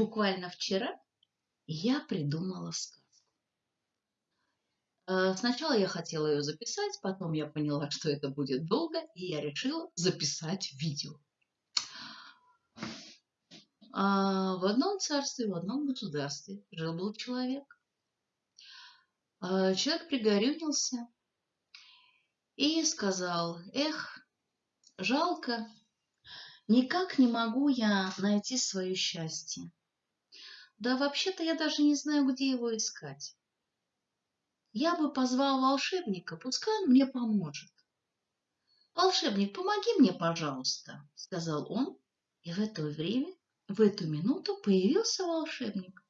буквально вчера я придумала сказку. Э, сначала я хотела ее записать, потом я поняла, что это будет долго, и я решила записать видео. А в одном царстве, в одном государстве жил-был человек. А человек пригорюнился и сказал, эх, жалко, никак не могу я найти свое счастье. Да вообще-то я даже не знаю, где его искать. Я бы позвал волшебника, пускай он мне поможет. «Волшебник, помоги мне, пожалуйста», — сказал он, и в это время, в эту минуту появился волшебник.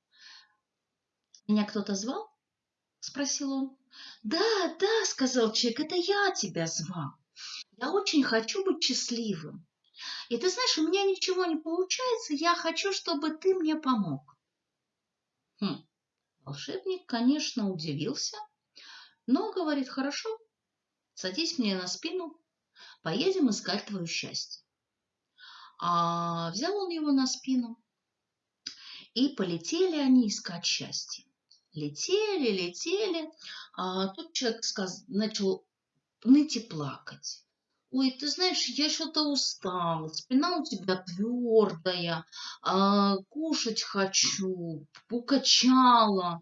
«Меня кто-то звал?» — спросил он. «Да, да», — сказал человек, — «это я тебя звал. Я очень хочу быть счастливым. И ты знаешь, у меня ничего не получается, я хочу, чтобы ты мне помог». Хм. Волшебник, конечно, удивился, но говорит, хорошо, садись мне на спину, поедем искать твое счастье. А взял он его на спину, и полетели они искать счастье. Летели, летели, а тут человек сказ... начал ныть и плакать. Ой, ты знаешь, я что-то устал, спина у тебя твердая, а, кушать хочу, укачала.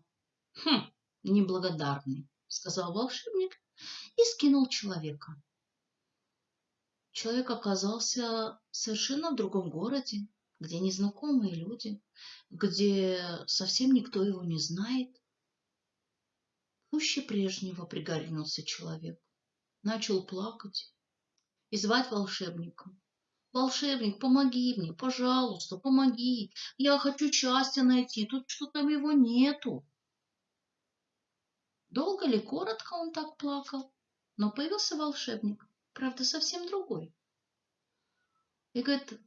Хм, неблагодарный, сказал волшебник и скинул человека. Человек оказался совершенно в другом городе, где незнакомые люди, где совсем никто его не знает. Пуще прежнего пригорюнился человек, начал плакать и звать волшебника. Волшебник, помоги мне, пожалуйста, помоги. Я хочу счастья найти, тут что-то его нету. Долго ли, коротко он так плакал, но появился волшебник, правда, совсем другой. И говорит,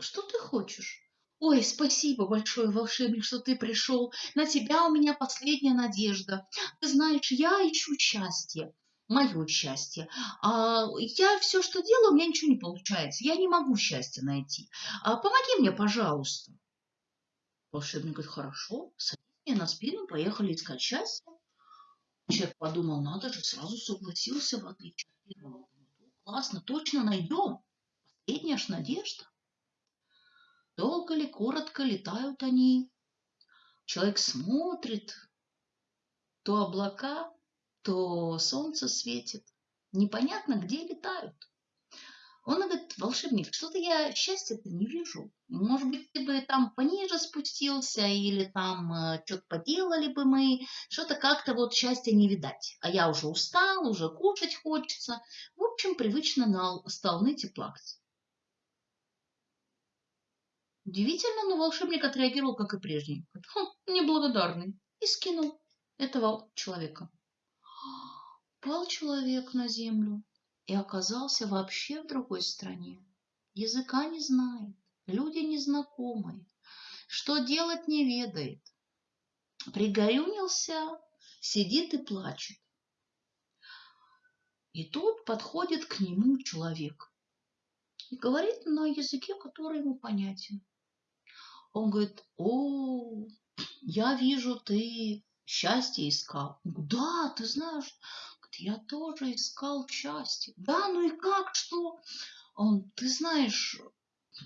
что ты хочешь? Ой, спасибо большое, волшебник, что ты пришел. На тебя у меня последняя надежда. Ты знаешь, я ищу счастье мое счастье. А я все, что делаю, у меня ничего не получается. Я не могу счастья найти. А помоги мне, пожалуйста. Волшебник говорит, хорошо, садись мне на спину, поехали искать счастье. Человек подумал, надо же, сразу согласился, в отличие. Классно, точно найдем. Последняя ж надежда. Долго ли, коротко летают они. Человек смотрит, то облака, то солнце светит. Непонятно, где летают. Он говорит, волшебник, что-то я счастья-то не вижу. Может быть, ты бы там пониже спустился или там э, что-то поделали бы мы. Что-то как-то вот счастья не видать. А я уже устал, уже кушать хочется. В общем, привычно стал ныть и плакать. Удивительно, но волшебник отреагировал, как и прежний. Хм, неблагодарный. И скинул этого человека. Пал человек на землю и оказался вообще в другой стране. Языка не знает, люди незнакомые, что делать не ведает. Пригорюнился, сидит и плачет. И тут подходит к нему человек и говорит на языке, который ему понятен. Он говорит, о, я вижу, ты счастье искал. Да, ты знаешь, я тоже искал счастье. Да, ну и как, что? Он, ты знаешь,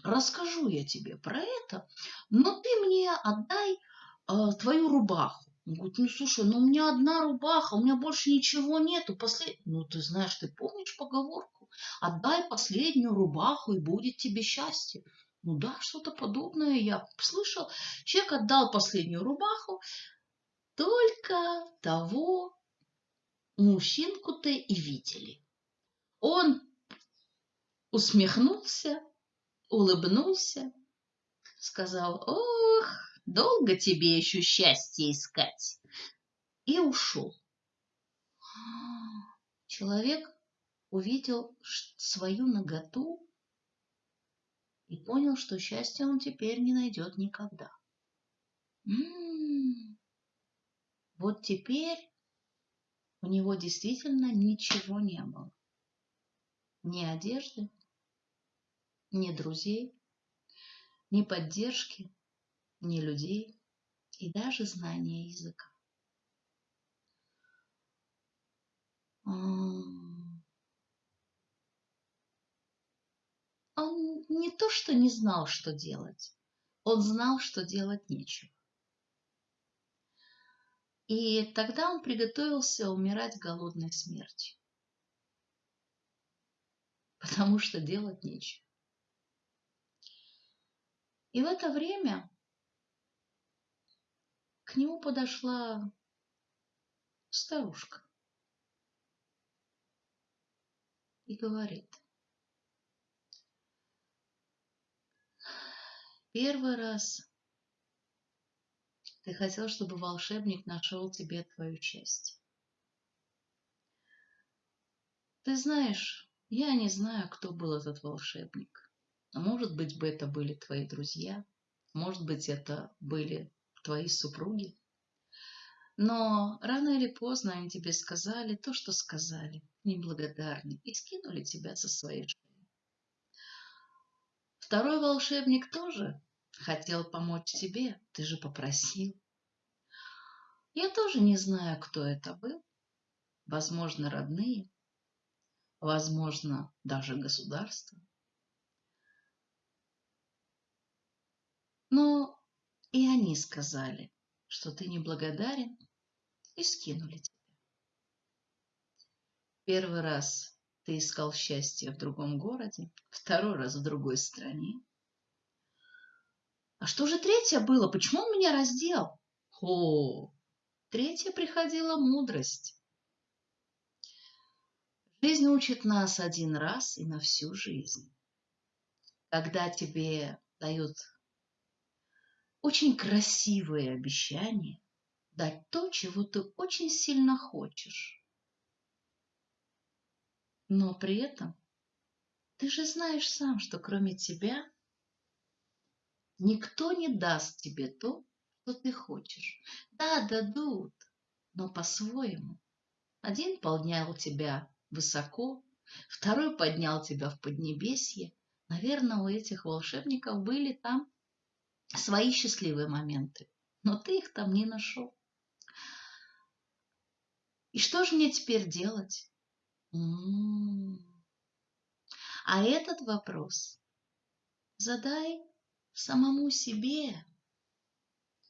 расскажу я тебе про это, но ты мне отдай э, твою рубаху. Он говорит, ну слушай, ну у меня одна рубаха, у меня больше ничего нету. Послед... Ну ты знаешь, ты помнишь поговорку? Отдай последнюю рубаху, и будет тебе счастье. Ну да, что-то подобное я слышал. Человек отдал последнюю рубаху, только того мужчинку-то и видели. Он усмехнулся, улыбнулся, сказал, ох, долго тебе еще счастье искать, и ушел. Человек увидел свою наготу и понял, что счастья он теперь не найдет никогда. М-м-м. Вот теперь у него действительно ничего не было. Ни одежды, ни друзей, ни поддержки, ни людей и даже знания языка. Он не то что не знал, что делать, он знал, что делать нечего. И тогда он приготовился умирать голодной смертью, потому что делать нечего. И в это время к нему подошла старушка и говорит, первый раз ты хотел, чтобы волшебник нашел тебе твою часть. Ты знаешь, я не знаю, кто был этот волшебник. Может быть, бы это были твои друзья, может быть, это были твои супруги. Но рано или поздно они тебе сказали то, что сказали, неблагодарны, и скинули тебя со своей шеи. Второй волшебник тоже хотел помочь тебе, ты же попросил. Я тоже не знаю, кто это был. Возможно, родные, возможно, даже государство. Но и они сказали, что ты неблагодарен и скинули тебя. Первый раз ты искал счастье в другом городе, второй раз в другой стране. А что же третье было? Почему он меня раздел? О, третье приходила мудрость. Жизнь учит нас один раз и на всю жизнь. Когда тебе дают очень красивые обещания, дать то, чего ты очень сильно хочешь. Но при этом ты же знаешь сам, что кроме тебя никто не даст тебе то, что ты хочешь. Да, дадут, но по-своему. Один поднял тебя высоко, второй поднял тебя в поднебесье. Наверное, у этих волшебников были там свои счастливые моменты, но ты их там не нашел. И что же мне теперь делать? М-м-м. А этот вопрос задай самому себе.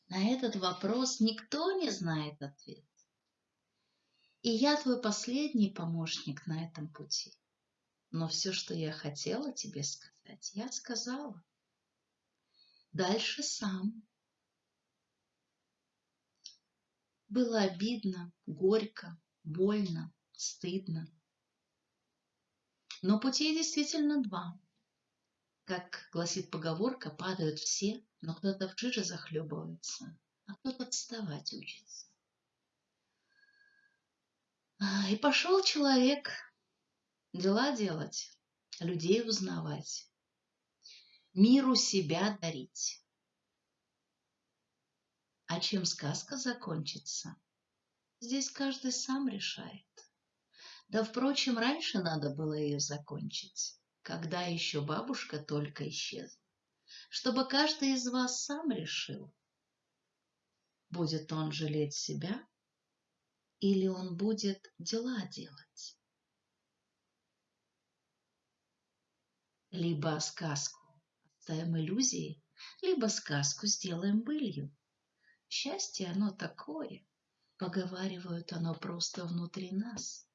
На этот вопрос никто не знает ответ. И я твой последний помощник на этом пути. Но все, что я хотела тебе сказать, я сказала. Дальше сам. Было обидно, горько, больно, стыдно. Но путей действительно два. Как гласит поговорка, падают все, но кто-то в жиже захлебывается, а кто-то отставать учится. А, и пошел человек дела делать, людей узнавать, миру себя дарить. А чем сказка закончится, здесь каждый сам решает. Да, впрочем, раньше надо было ее закончить, когда еще бабушка только исчезла, чтобы каждый из вас сам решил, будет он жалеть себя или он будет дела делать. Либо сказку оставим иллюзии, либо сказку сделаем былью. Счастье оно такое, поговаривают оно просто внутри нас.